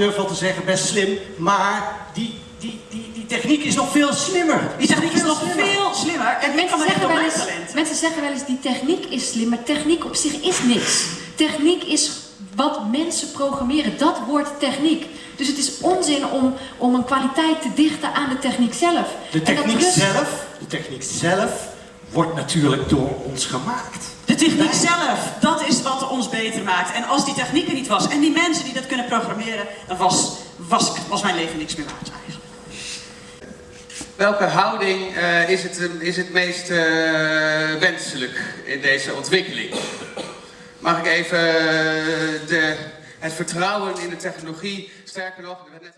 durf wel te zeggen, best slim. Maar die, die, die, die techniek is nog veel slimmer. Die techniek is nog slimmer. veel slimmer. En Mensen zeggen, wel eens, mensen zeggen wel eens, die techniek is slim, maar techniek op zich is niks. Techniek is wat mensen programmeren, dat wordt techniek. Dus het is onzin om, om een kwaliteit te dichten aan de techniek zelf. De techniek rust- zelf, de techniek zelf wordt natuurlijk door ons gemaakt. De techniek zelf, dat is wat ons beter maakt. En als die techniek er niet was en die mensen die dat kunnen programmeren, dan was, was, was mijn leven niks meer waard eigenlijk. Welke houding eh, is, het, eh, is het meest eh, wenselijk in deze ontwikkeling? Mag ik even de, het vertrouwen in de technologie, sterker nog, net.